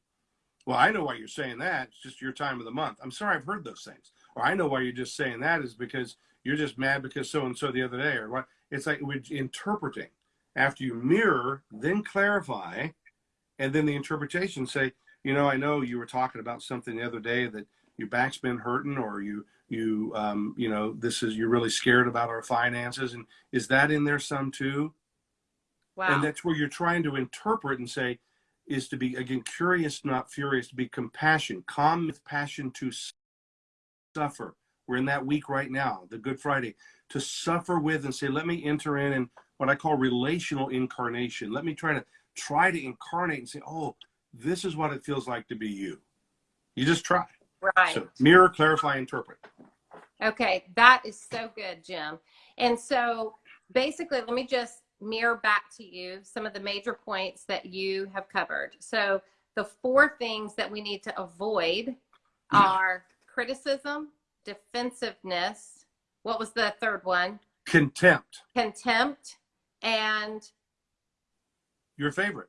Well, I know why you're saying that. It's just your time of the month. I'm sorry, I've heard those things. Or I know why you're just saying that is because you're just mad because so and so the other day, or what? It's like we're interpreting. After you mirror, then clarify, and then the interpretation say, you know, I know you were talking about something the other day that your back's been hurting, or you you um, you know this is you're really scared about our finances, and is that in there some too? wow. And that's where you're trying to interpret and say, is to be again curious, not furious, to be compassion, calm with passion to suffer. We're in that week right now, the Good Friday, to suffer with and say, let me enter in and what I call relational incarnation. Let me try to try to incarnate and say, oh, this is what it feels like to be you. You just try. right. So mirror, clarify, interpret. Okay, that is so good, Jim. And so basically, let me just mirror back to you some of the major points that you have covered. So the four things that we need to avoid hmm. are criticism, defensiveness. What was the third one? Contempt, Contempt. And your favorite.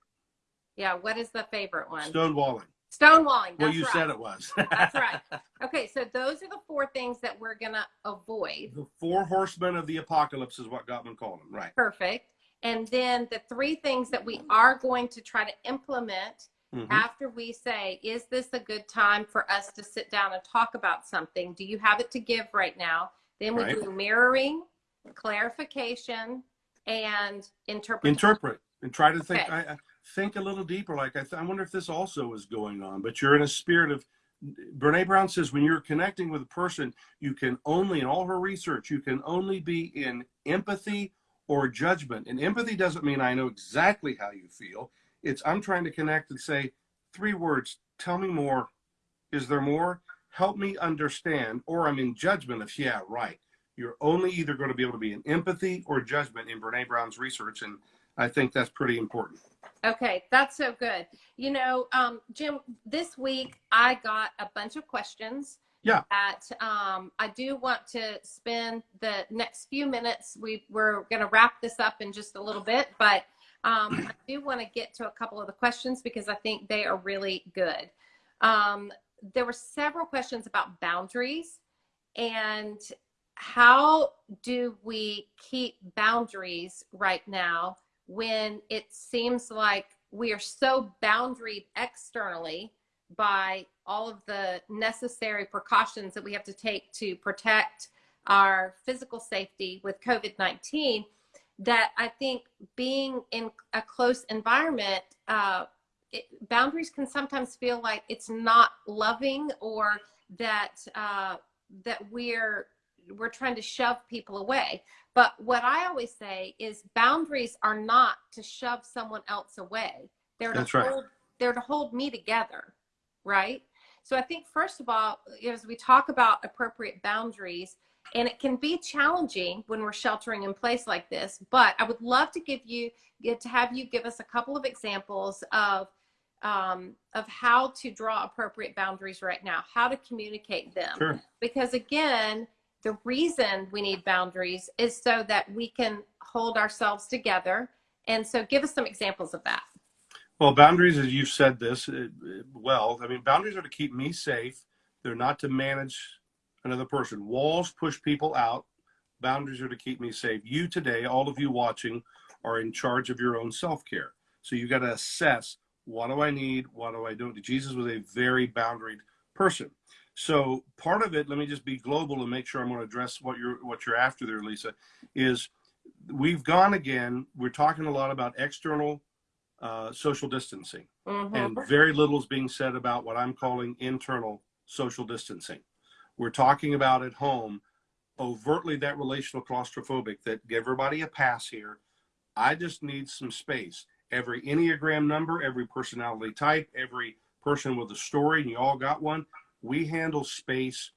Yeah, what is the favorite one? Stonewalling. Stonewalling. Well, you right. said it was. That's right. Okay, so those are the four things that we're going to avoid. The four horsemen of the apocalypse is what Gottman called them, right? Perfect. And then the three things that we are going to try to implement Mhm. after we say, is this a good time for us to sit down and talk about something? Do you have it to give right now? Then we Right. do mirroring, clarification, and interpretation. Interpret and try to think. Okay. I, I think a little deeper. Like I, I wonder if this also is going on. But you're in a spirit of. Brene Brown says when you're connecting with a person, you can only, in all her research, you can only be in empathy or judgment. And empathy doesn't mean I know exactly how you feel. It's I'm trying to connect and say three words. Tell me more. Is there more? Help me understand. Or I'm in judgment of yeah, right. You're only either going to be able to be in empathy or judgment in Brene Brown's research, and I think that's pretty important. Okay, that's so good. You know, um, Jim, this week I got a bunch of questions Yeah. That um, I do want to spend the next few minutes. We we're going to wrap this up in just a little bit, but um, I do want to get to a couple of the questions because I think they are really good. Um, there were several questions about boundaries and how do we keep boundaries right now when it seems like we are so boundaried externally by all of the necessary precautions that we have to take to protect our physical safety with COVID 19 that I think being in a close environment, uh, it, boundaries can sometimes feel like it's not loving or that uh, that we're we're trying to shove people away. But what I always say is boundaries are not to shove someone else away. They're That's to right. hold they're to hold me together, right? So I think first of all, as we talk about appropriate boundaries, and it can be challenging when we're sheltering in place like this, but I would love to give you get to have you give us a couple of examples of um, of how to draw appropriate boundaries right now, how to communicate them. Sure. Because again, the reason we need boundaries is so that we can hold ourselves together. And so give us some examples of that. Well, boundaries, as you've said this uh, well, I mean, boundaries are to keep me safe. They're not to manage another person. Walls push people out. Boundaries are to keep me safe. You today, all of you watching, are in charge of your own self care. So you got to assess what do I need? What do I don't? Jesus was a very boundaried person. So part of it, let me just be global and make sure I'm going to address what you're what you're after there, Lisa, is we've gone again. We're talking a lot about external uh, social distancing, Mhm. and very little is being said about what I'm calling internal social distancing. We're talking about at home, overtly that relational claustrophobic, that give everybody a pass here. I just need some space. Every Enneagram number, every personality type, every person with a story, and you all got one, we handle space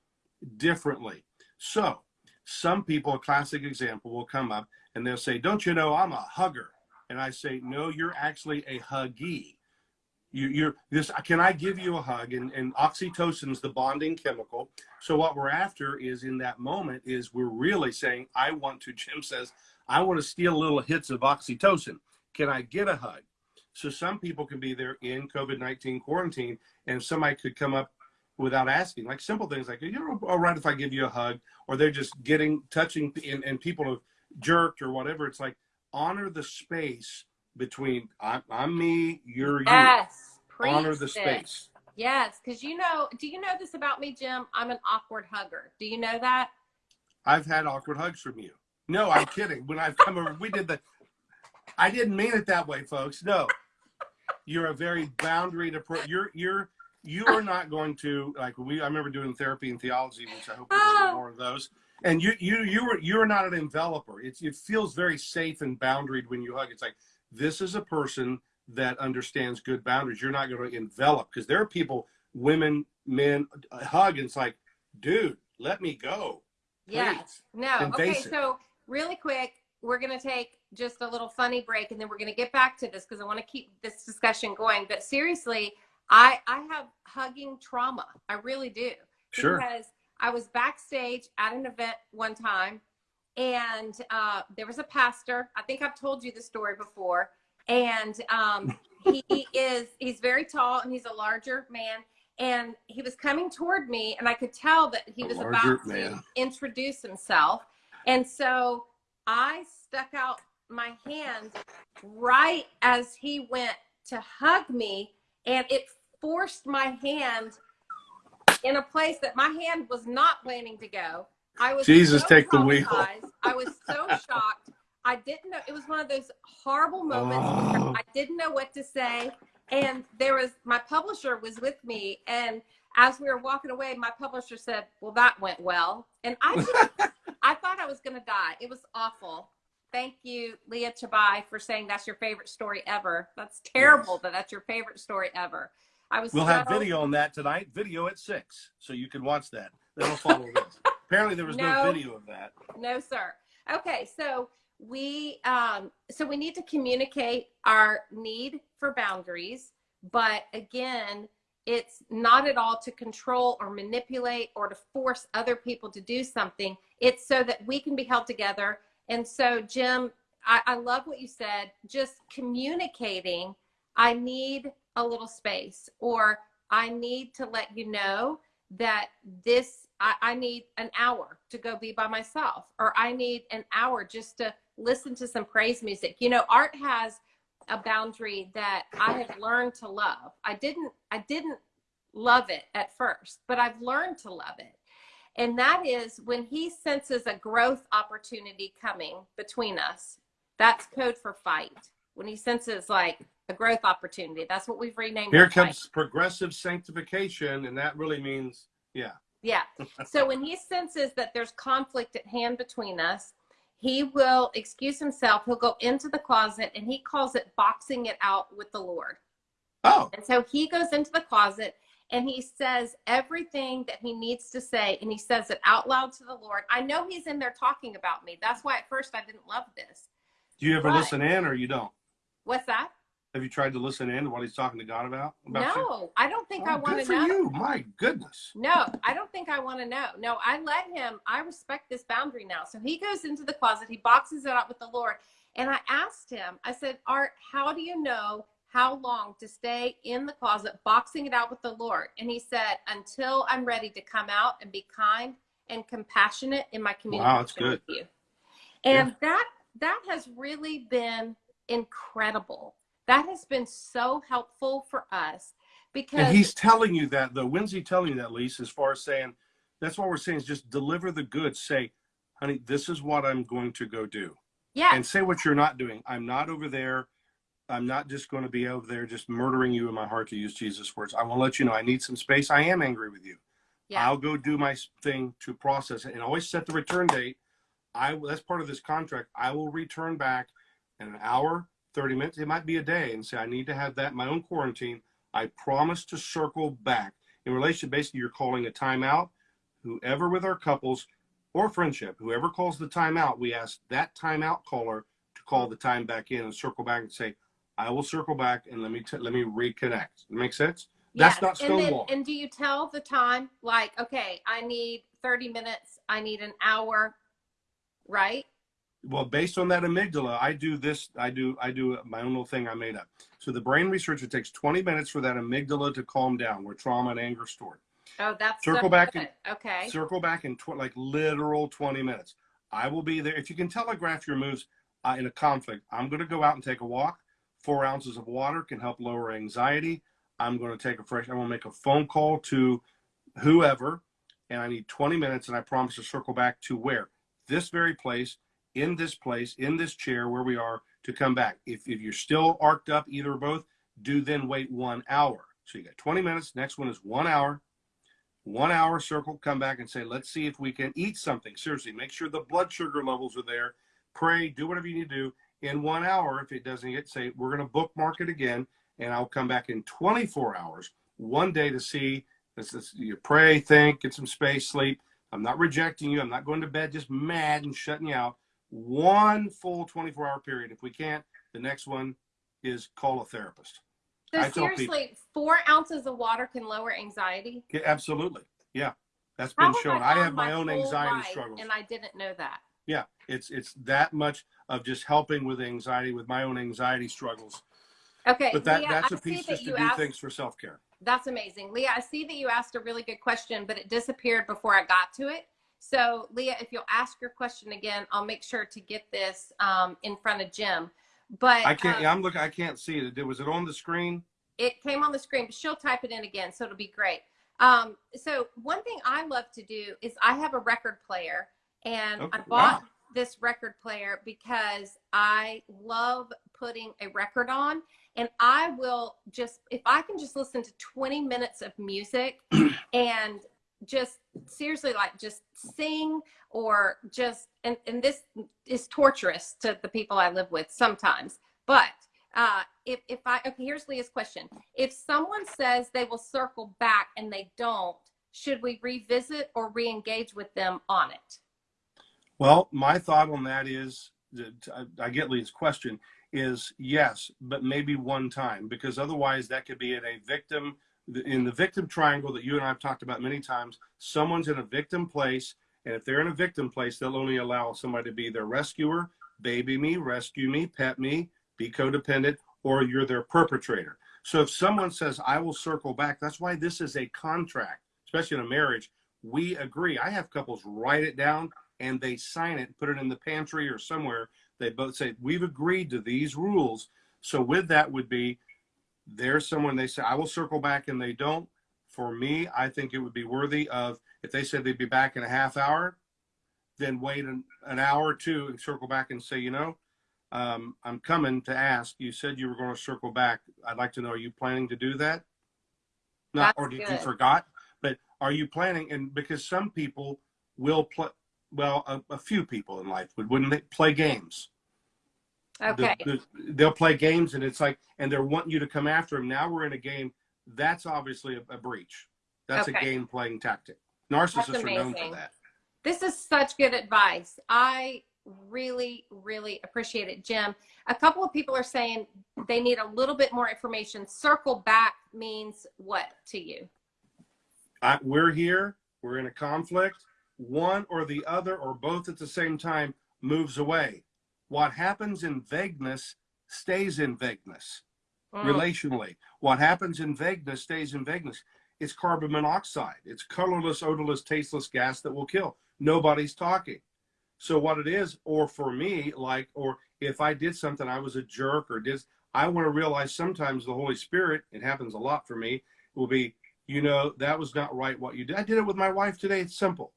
differently. So, some people, a classic example, will come up and they'll say, Don't you know I'm a hugger? And I say, No, you're actually a huggy. You, you're this. Can I give you a hug? And, and oxytocin is the bonding chemical. So what we're after is in that moment is we're really saying, I want to. Jim says, I want to steal little hits of oxytocin. Can I get a hug? So some people can be there in COVID nineteen quarantine, and somebody could come up without asking, like simple things like, "You're all right if I give you a hug," or they're just getting touching, and, and people have jerked or whatever. It's like honor the space between I'm, I'm me, you're you. Yes. honor the space. Yes, because you know, do you know this about me, Jim? I'm an awkward hugger. Do you know that? I've had awkward hugs from you. No, I'm kidding. When I've come over, we did the. I didn't mean it that way, folks. No, you're a very boundary to. You're you're you are not going to like we. I remember doing therapy and theology, which I hope we do Oh. more of those. And you you you were you're not an enveloper. It's it feels very safe and boundaried when you hug. It's like this is a person that understands good boundaries. You're not going to envelop because there are people, women, men, uh, hug and it's like, dude, let me go. Yes. No. Okay. So really quick, we're going to take just a little funny break, and then we're going to get back to this because I want to keep this discussion going. But seriously, I I have hugging trauma. I really do. Sure. Because I was backstage at an event one time, and uh, there was a pastor. I think I've told you the story before. And um, he is he's very tall and he's a larger man. And he was coming toward me, and I could tell that he A was about to introduce himself. And so I stuck out my hand right as he went to hug me, and it forced my hand in a place that my hand was not planning to go. I was Jesus, so take the wheel. I was so shocked. I didn't know. It was one of those horrible moments Oh. I didn't know what to say. And there was my publisher was with me, and as we were walking away, my publisher said, "Well, that went well." And I, just, I thought I was going to die. It was awful. Thank you, Leah Chabai, for saying that's your favorite story ever. That's terrible that that's your favorite story ever. I was. We'll have video on that tonight. Video at six, so you can watch that. That'll follow this. Apparently, there was no. No. video of that. No, sir. Okay, so we um, so we need to communicate our need for boundaries, but again, it's not at all to control or manipulate or to force other people to do something. It's so that we can be held together. And so, Jim, I, I love what you said. Just communicating, I need a little space, or I need to let you know that this, I, I need an hour to go be by myself, or I need an hour just to listen to some praise music. You know, Art has a boundary that I have learned to love. I didn't I didn't love it at first, but I've learned to love it. And that is when he senses a growth opportunity coming between us. That's code for fight. When he senses like a growth opportunity, that's what we've renamed. Here comes progressive sanctification, and that really means, yeah. Yeah. So when he senses that there's conflict at hand between us, he will excuse himself. He'll go into the closet and he calls it boxing it out with the Lord. Oh, And so he goes into the closet and he says everything that he needs to say and he says it out loud to the Lord. I know he's in there talking about me. That's why at first I didn't love this. do you ever Right. listen in or you don't? What's that? Have you tried to listen in to what he's talking to God about? about you? No, I don't think oh, I Oh, want good to for know. you. My goodness. No, I don't think I want to know. No, I let him, I respect this boundary now. So he goes into the closet, he boxes it out with the Lord. And I asked him, I said, Art, how do you know how long to stay in the closet, boxing it out with the Lord? And he said, until I'm ready to come out and be kind and compassionate in my community. Wow, that's good. And that that has really been incredible. That has been so helpful for us because And he's telling you that though. When's he telling you that, Lisa? As far as saying, that's what we're saying is just deliver the goods. Say, honey, this is what I'm going to go do. yeah, And say what you're not doing. I'm not over there. I'm not just going to be over there just murdering you in my heart to use Jesus' words. I want to let you know I need some space. I am angry with you. yeah. I'll go do my thing to process it and always set the return date. I that's part of this contract. I will return back in an hour, 30 minutes. It might be a day and say I need to have that in my own quarantine. I promise to circle back. In relation, basically, you're calling a timeout. Whoever with our couples or friendship, whoever calls the timeout, we ask that timeout caller to call the time back in and circle back and say, "I will circle back and let me let me reconnect." Make sense? That's not and then, and do you tell the time like, okay, I need 30 minutes, I need an hour, right? Well based on that amygdala i do this i do i do my own little thing i made up. So the brain researcher takes 20 minutes for that amygdala to calm down where trauma and anger stored Oh, that's Circle so back good. okay. circle back in tw- like literal 20 minutes. I will be there if you can telegraph your moves uh, in a conflict i'm going to go out and take a walk. Four ounces of water can help lower anxiety. I'm going to take a fresh i'm going to make a phone call to whoever and i need 20 minutes and i promise to circle back to where? This very place in this place in this chair where we are to come back. If, if you're still arced up either or both do then wait one hour. So you got 20 minutes next one is one hour. One hour circle come back and say let's see if we can eat something. Seriously make sure the blood sugar levels are there. Pray do whatever you need to do. In one hour if it doesn't get say we're going to bookmark it again and i'll come back in 24 hours one day to see. This is you pray think get some space sleep. I'm not rejecting you. I'm not going to bed just mad and shutting you out one full 24 hour period if we can't the next one is call a therapist So I tell people- seriously, four ounces of water can lower anxiety. Yeah, absolutely yeah that's How been have shown I i have my, own anxiety struggles and I didn't know that. yeah it's it's that much of just helping with anxiety with my own anxiety struggles Okay, but that Leah, that's I a see piece just to do asked. things for self-care That's amazing, Leah. I see that you asked a really good question, but it disappeared before I got to it. So, Leah, if you'll ask your question again, I'll make sure to get this um, in front of Jim. But i can't um, yeah, i'm looking i can't see it was it on the screen it came on the screen, but she'll type it in again, so it'll be great. Um, so one thing I love to do is I have a record player, and Okay, I bought wow. this record player because I love putting a record on, and I will just if I can just listen to 20 minutes of music and just seriously like just sing or just and and this is torturous to the people I live with sometimes, but uh, if, if I, okay, here's Leah's question. If someone says they will circle back and they don't, should we revisit or re-engage with them on it? Well, my thought on that is, that I- get Lee's question, is yes, but maybe one time, because otherwise that could be in a victim in the victim triangle that you and I have talked about many times, someone's in a victim place, and if they're in a victim place, they'll only allow somebody to be their rescuer, baby me, rescue me, pet me, be codependent, or you're their perpetrator. So if someone says, I will circle back, that's why this is a contract, especially in a marriage. We agree. I have couples write it down and they sign it, put it in the pantry or somewhere. They both say, We've agreed to these rules. So with that would be there's someone they say, I will circle back and they don't. For me, I think it would be worthy of if they said they'd be back in a half hour, then wait an, an hour or two and circle back and say, you know, um, I'm coming to ask. You said you were going to circle back. I'd like to know, are you planning to do that? Not, That's or did you good. forgot? But are you planning? And because some people will play, well, a, a few people in life would, wouldn't they play games? The- Okay. the- they'll play games and it's like, and they're wanting you to come after them. Now we're in a game. That's obviously a, a breach. That's a game playing tactic. Narcissists are known for that. This is such good advice. I really, really appreciate it, Jim. A couple of people are saying they need a little bit more information. Circle back means what to you? I, we're here. We're in a conflict. One or the other or both at the same time moves away. What happens in vagueness stays in vagueness Mm, relationally. What happens in vagueness stays in vagueness. It's carbon monoxide. It's colorless, odorless, tasteless gas that will kill. Nobody's talking. So what it is, or for me, like, or if I did something, I was a jerk or did, I want to realize sometimes the Holy Spirit, it happens a lot for me, will be, you know, that was not right what you did. I did it with my wife today. It's simple.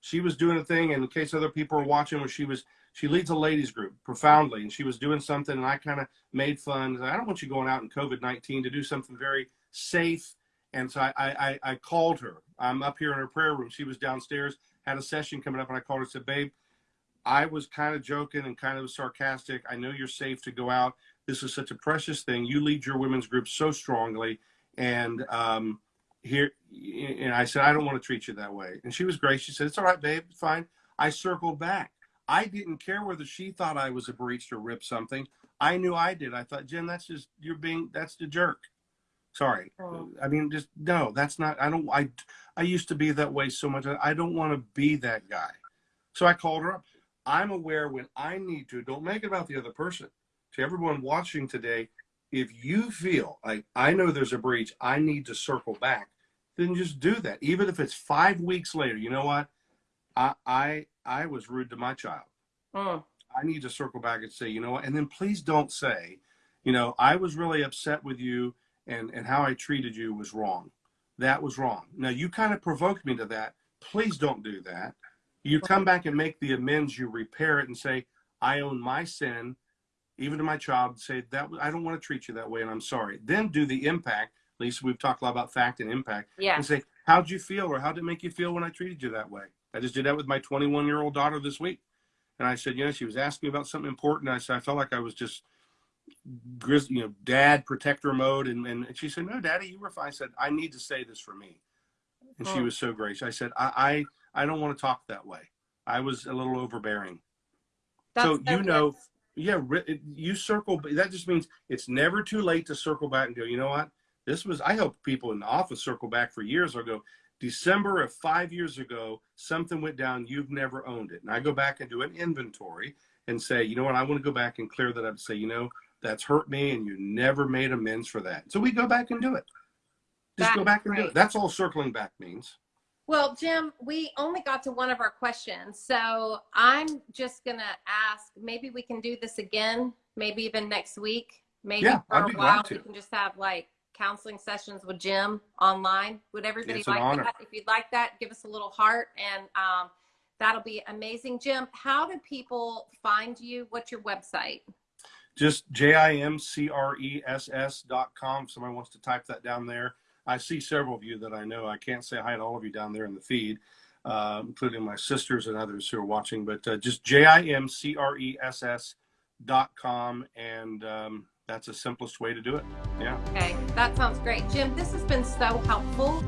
She was doing a thing, and in case other people are watching, when she was, she leads a ladies group profoundly, and she was doing something, and I kind of made fun. I don't want you going out in COVID 19 to do something very safe. And so I, I, I called her. I'm up here in her prayer room. She was downstairs, had a session coming up, and I called her and said, Babe, I was kind of joking and kind of sarcastic. I know you're safe to go out. This is such a precious thing. You lead your women's group so strongly. And um, here, and I said, I don't want to treat you that way. And she was great. She said, It's all right, babe. Fine. I circled back. I didn't care whether she thought I was a breach or ripped something. I knew I did. I thought, Jim, that's just, you're being, that's the jerk. Sorry. Oh. I mean, just, no, that's not, I don't, I, I used to be that way so much. I don't want to be that guy. So I called her up. I'm aware when I need to, don't make it about the other person. To everyone watching today, if you feel like I know there's a breach, I need to circle back, then just do that. Even if it's five weeks later, you know what? I I I was rude to my child. Mm, I need to circle back and say, you know what? And then please don't say, you know, I was really upset with you and and how I treated you was wrong. That was wrong. Now you kind of provoked me to that. Please don't do that. You come back and make the amends, you repair it and say, I own my sin, even to my child, say that I don't want to treat you that way and I'm sorry. Then do the impact. Lisa, we've talked a lot about fact and impact yeah. and say, How'd you feel or how did it make you feel when I treated you that way? I just did that with my 21 year old daughter this week. And I said, You know, she was asking me about something important. I said, I felt like I was just, you know, dad protector mode. And, and she said, No, daddy, you were fine. I said, I need to say this for me. And she Hmm. was so gracious. I said, I, I, I don't want to talk that way. I was a little overbearing. That's so you know, yeah, you circle. That just means it's never too late to circle back and go. You know what? This was. I helped people in the office circle back for years ago. December of five years ago, something went down. You've never owned it, and I go back and do an inventory and say, you know what? I want to go back and clear that up. And say, you know, that's hurt me, and you never made amends for that. So we go back and do it. Just That go back and do it. That's all circling back means. Well, Jim, we only got to one of our questions. So I'm just going to ask maybe we can do this again, maybe even next week. Maybe Yeah, for I'd a while we can just have like counseling sessions with Jim online. Would everybody It's like that? If you'd like that, give us a little heart and um, that'll be amazing. Jim, how do people find you? What's your website? just jimcress dot com. If somebody wants to type that down there. I see several of you that I know. I can't say hi to all of you down there in the feed, uh, including my sisters and others who are watching, but uh, just jimcress dot com. And um, that's the simplest way to do it. Yeah. Okay, that sounds great. Jim, this has been so helpful.